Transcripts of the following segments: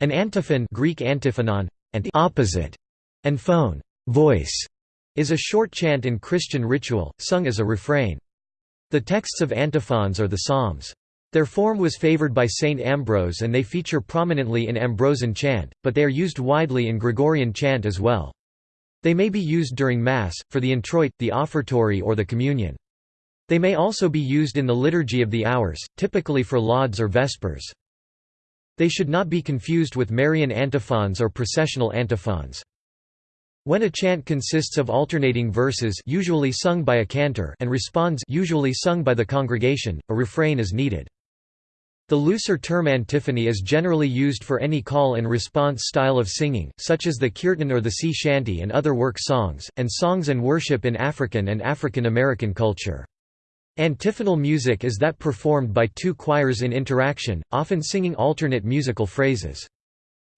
An antiphon Greek antiphonon, and opposite, and phone voice, is a short chant in Christian ritual, sung as a refrain. The texts of antiphons are the Psalms. Their form was favored by Saint Ambrose and they feature prominently in Ambrosian chant, but they are used widely in Gregorian chant as well. They may be used during Mass, for the introit, the offertory or the communion. They may also be used in the Liturgy of the Hours, typically for lauds or vespers. They should not be confused with Marian antiphons or processional antiphons. When a chant consists of alternating verses usually sung by a cantor and responds usually sung by the congregation, a refrain is needed. The looser term antiphony is generally used for any call and response style of singing, such as the kirtan or the sea shanty and other work songs, and songs and worship in African and African American culture. Antiphonal music is that performed by two choirs in interaction, often singing alternate musical phrases.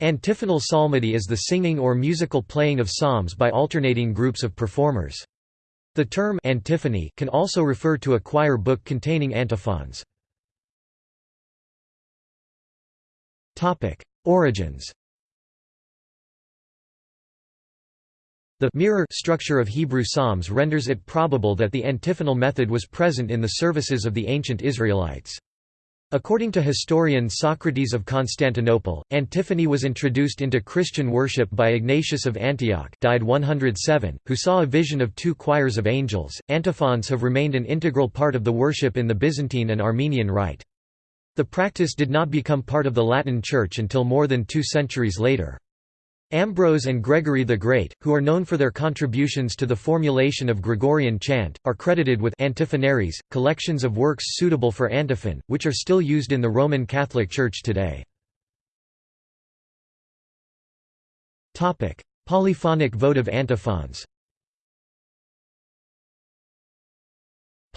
Antiphonal psalmody is the singing or musical playing of psalms by alternating groups of performers. The term antiphony can also refer to a choir book containing antiphons. Origins The mirror structure of Hebrew Psalms renders it probable that the antiphonal method was present in the services of the ancient Israelites. According to historian Socrates of Constantinople, antiphony was introduced into Christian worship by Ignatius of Antioch, died 107, who saw a vision of two choirs of angels. Antiphons have remained an integral part of the worship in the Byzantine and Armenian rite. The practice did not become part of the Latin Church until more than two centuries later. Ambrose and Gregory the Great, who are known for their contributions to the formulation of Gregorian chant, are credited with antiphonaries, collections of works suitable for antiphon, which are still used in the Roman Catholic Church today. Polyphonic votive antiphons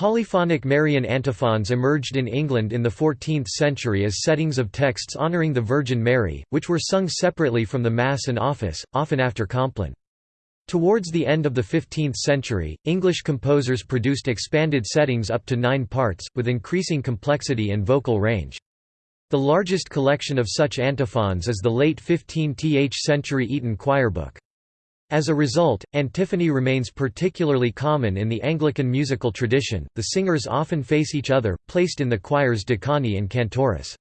Polyphonic Marian antiphons emerged in England in the 14th century as settings of texts honouring the Virgin Mary, which were sung separately from the Mass and Office, often after Compline. Towards the end of the 15th century, English composers produced expanded settings up to nine parts, with increasing complexity and vocal range. The largest collection of such antiphons is the late 15th century Eton Choir Book. As a result, antiphony remains particularly common in the Anglican musical tradition, the singers often face each other, placed in the choirs decani and cantoris.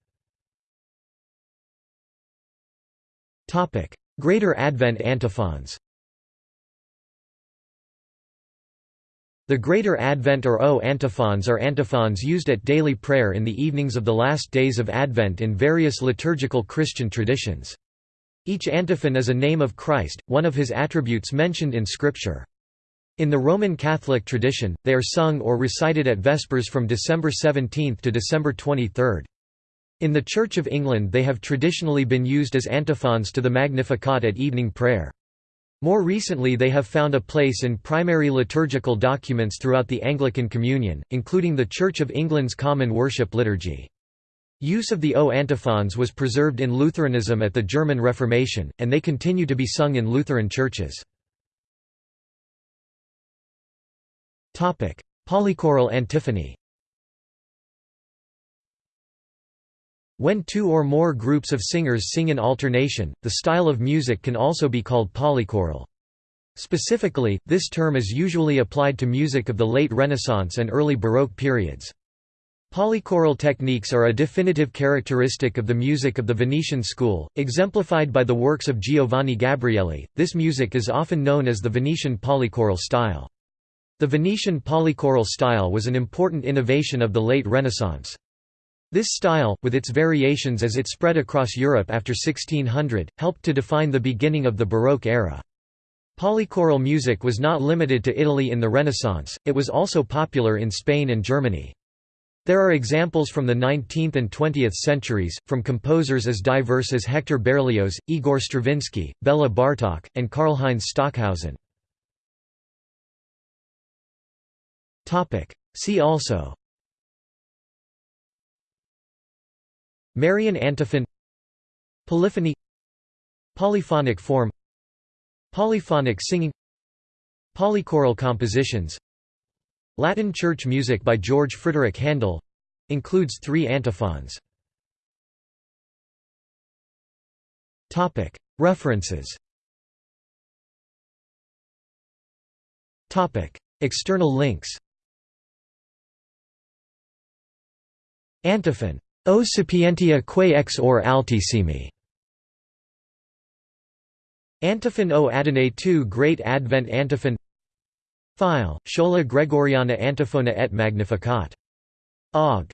Topic: Greater Advent antiphons The Greater Advent or O antiphons are antiphons used at daily prayer in the evenings of the last days of Advent in various liturgical Christian traditions. Each antiphon is a name of Christ, one of his attributes mentioned in Scripture. In the Roman Catholic tradition, they are sung or recited at Vespers from December 17 to December 23. In the Church of England they have traditionally been used as antiphons to the Magnificat at evening prayer. More recently they have found a place in primary liturgical documents throughout the Anglican Communion, including the Church of England's Common Worship Liturgy. Use of the O antiphons was preserved in Lutheranism at the German Reformation, and they continue to be sung in Lutheran churches. Polychoral antiphony When two or more groups of singers sing in alternation, the style of music can also be called polychoral. Specifically, this term is usually applied to music of the late Renaissance and early Baroque periods. Polychoral techniques are a definitive characteristic of the music of the Venetian school, exemplified by the works of Giovanni Gabrieli. This music is often known as the Venetian polychoral style. The Venetian polychoral style was an important innovation of the late Renaissance. This style, with its variations as it spread across Europe after 1600, helped to define the beginning of the Baroque era. Polychoral music was not limited to Italy in the Renaissance, it was also popular in Spain and Germany. There are examples from the 19th and 20th centuries, from composers as diverse as Hector Berlioz, Igor Stravinsky, Bela Bartok, and Karlheinz Stockhausen. See also Marian antiphon Polyphony Polyphonic form Polyphonic singing Polychoral compositions Latin church music by George Frideric Handel includes three antiphons. References External links Antiphon. O sapientia quae ex ore altissimi. Antiphon o Adonai II Great Advent Antiphon File, Schola Gregoriana Antiphona et Magnificat. Ogg.